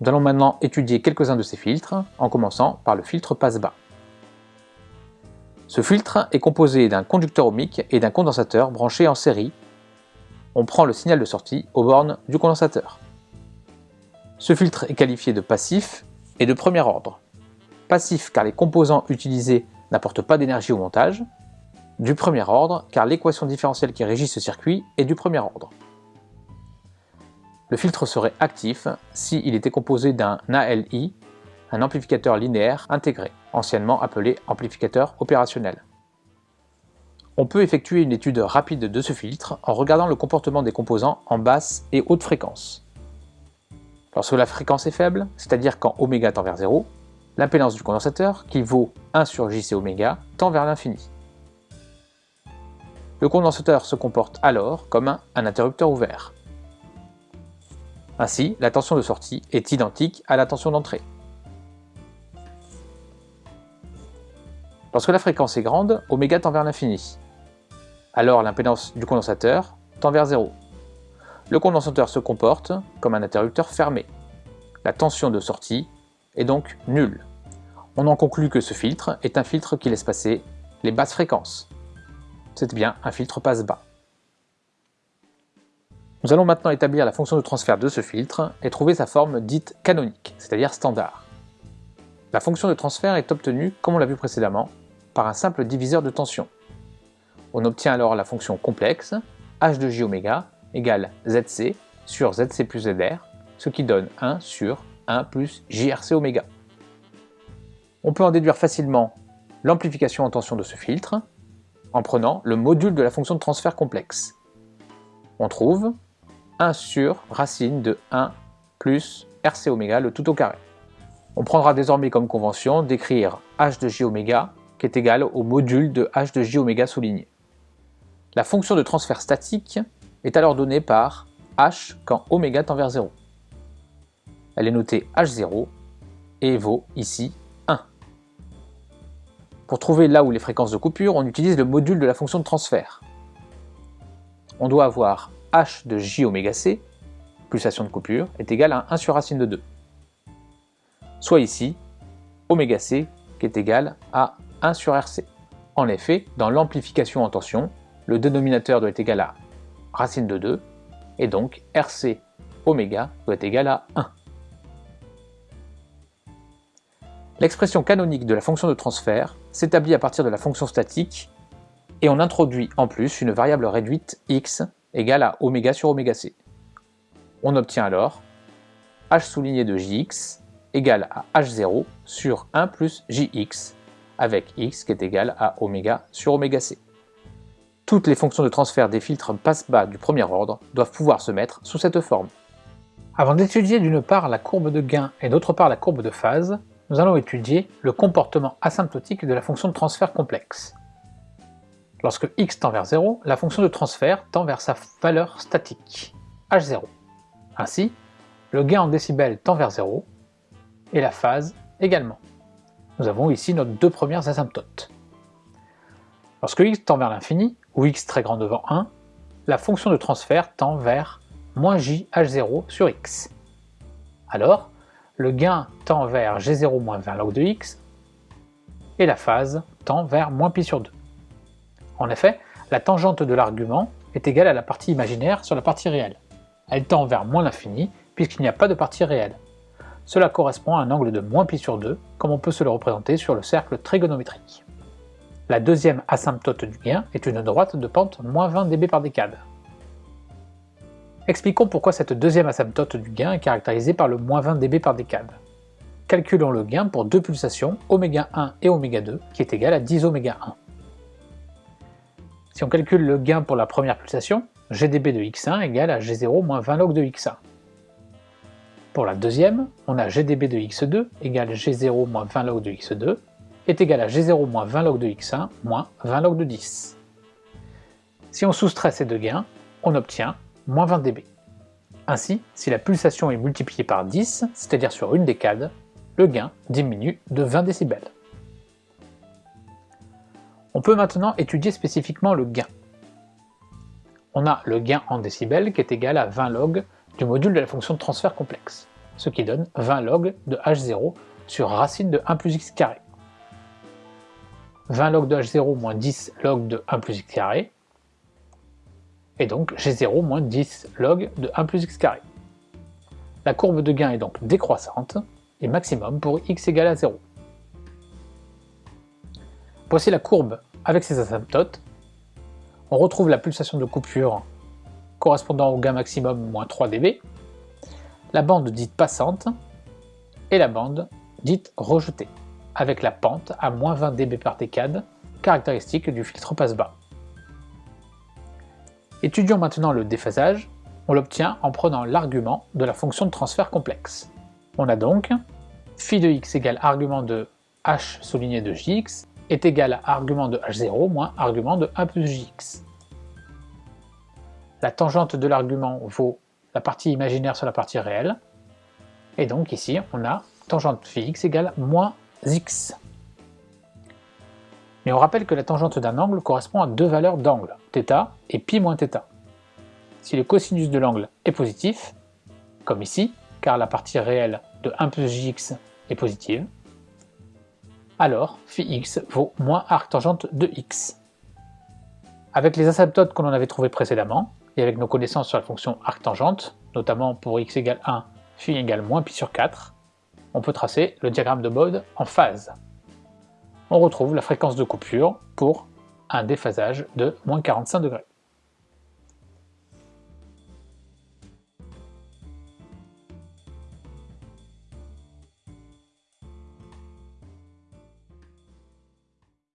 Nous allons maintenant étudier quelques-uns de ces filtres, en commençant par le filtre passe-bas. Ce filtre est composé d'un conducteur ohmique et d'un condensateur branchés en série. On prend le signal de sortie aux bornes du condensateur. Ce filtre est qualifié de passif et de premier ordre. Passif car les composants utilisés n'apportent pas d'énergie au montage. Du premier ordre car l'équation différentielle qui régit ce circuit est du premier ordre. Le filtre serait actif s'il était composé d'un ALI, un amplificateur linéaire intégré, anciennement appelé amplificateur opérationnel. On peut effectuer une étude rapide de ce filtre en regardant le comportement des composants en basse et haute fréquence. Lorsque la fréquence est faible, c'est-à-dire quand oméga tend vers 0, l'impédance du condensateur, qui vaut 1 sur J oméga, tend vers l'infini. Le condensateur se comporte alors comme un interrupteur ouvert. Ainsi, la tension de sortie est identique à la tension d'entrée. Lorsque la fréquence est grande, oméga tend vers l'infini. Alors l'impédance du condensateur tend vers 0. Le condensateur se comporte comme un interrupteur fermé. La tension de sortie est donc nulle. On en conclut que ce filtre est un filtre qui laisse passer les basses fréquences. C'est bien un filtre passe-bas. Nous allons maintenant établir la fonction de transfert de ce filtre et trouver sa forme dite canonique, c'est-à-dire standard. La fonction de transfert est obtenue, comme on l'a vu précédemment, par un simple diviseur de tension. On obtient alors la fonction complexe h de j oméga égale zc sur zc plus zr, ce qui donne 1 sur 1 plus jrc oméga. On peut en déduire facilement l'amplification en tension de ce filtre en prenant le module de la fonction de transfert complexe. On trouve 1 sur racine de 1 plus rc oméga le tout au carré. On prendra désormais comme convention d'écrire h de j oméga qui est égal au module de h de j oméga souligné. La fonction de transfert statique est alors donnée par h quand oméga tend vers 0. Elle est notée h0 et vaut ici 1. Pour trouver là où les fréquences de coupure, on utilise le module de la fonction de transfert. On doit avoir h de j oméga c, pulsation de coupure, est égal à 1 sur racine de 2. Soit ici, oméga c qui est égal à 1 sur rc. En effet, dans l'amplification en tension, le dénominateur doit être égal à racine de 2, et donc rc oméga doit être égal à 1. L'expression canonique de la fonction de transfert s'établit à partir de la fonction statique et on introduit en plus une variable réduite x égale à oméga sur oméga c. On obtient alors h souligné de jx égale à h0 sur 1 plus jx avec x qui est égal à oméga sur oméga c. Toutes les fonctions de transfert des filtres passe-bas du premier ordre doivent pouvoir se mettre sous cette forme. Avant d'étudier d'une part la courbe de gain et d'autre part la courbe de phase, nous allons étudier le comportement asymptotique de la fonction de transfert complexe. Lorsque x tend vers 0, la fonction de transfert tend vers sa valeur statique, h0. Ainsi, le gain en décibels tend vers 0, et la phase également. Nous avons ici nos deux premières asymptotes. Lorsque x tend vers l'infini, ou x très grand devant 1, la fonction de transfert tend vers moins j h0 sur x. Alors, le gain tend vers g0 moins 20 log de x, et la phase tend vers moins pi sur 2. En effet, la tangente de l'argument est égale à la partie imaginaire sur la partie réelle. Elle tend vers moins l'infini, puisqu'il n'y a pas de partie réelle. Cela correspond à un angle de moins pi sur 2, comme on peut se le représenter sur le cercle trigonométrique. La deuxième asymptote du gain est une droite de pente moins 20 dB par décade. Expliquons pourquoi cette deuxième asymptote du gain est caractérisée par le moins 20 dB par décade. Calculons le gain pour deux pulsations, ω1 et ω2, qui est égal à 10 ω1. Si on calcule le gain pour la première pulsation, GdB de x1 égale à G0 moins 20 log de x1. Pour la deuxième, on a GdB de x2 égale G0 moins 20 log de x2 est égal à G0 moins 20 log de x1 moins 20 log de 10. Si on soustrait ces deux gains, on obtient moins 20 dB. Ainsi, si la pulsation est multipliée par 10, c'est-à-dire sur une décade, le gain diminue de 20 décibels. On peut maintenant étudier spécifiquement le gain. On a le gain en décibels qui est égal à 20 log du module de la fonction de transfert complexe. ce qui donne 20 log de h0 sur racine de 1 plus x carré. 20 log de h0 moins 10 log de 1 plus x carré, et donc g0 moins 10 log de 1 plus x carré. La courbe de gain est donc décroissante, et maximum pour x égale à 0. Voici la courbe avec ses asymptotes. On retrouve la pulsation de coupure correspondant au gain maximum moins 3 dB, la bande dite passante et la bande dite rejetée, avec la pente à moins 20 dB par décade, caractéristique du filtre passe-bas. Étudions maintenant le déphasage, on l'obtient en prenant l'argument de la fonction de transfert complexe. On a donc phi de x égale argument de h souligné de jx est égal à argument de h0 moins argument de 1 plus jx. La tangente de l'argument vaut la partie imaginaire sur la partie réelle, et donc ici on a tangente phi égale moins x. Mais on rappelle que la tangente d'un angle correspond à deux valeurs d'angle, θ et pi moins θ. Si le cosinus de l'angle est positif, comme ici, car la partie réelle de 1 plus jx est positive, alors phi vaut moins arctangente de x. Avec les asymptotes qu'on en avait trouvés précédemment, et avec nos connaissances sur la fonction arctangente, notamment pour x égale 1, phi égale moins pi sur 4, on peut tracer le diagramme de Bode en phase. On retrouve la fréquence de coupure pour un déphasage de moins 45 degrés.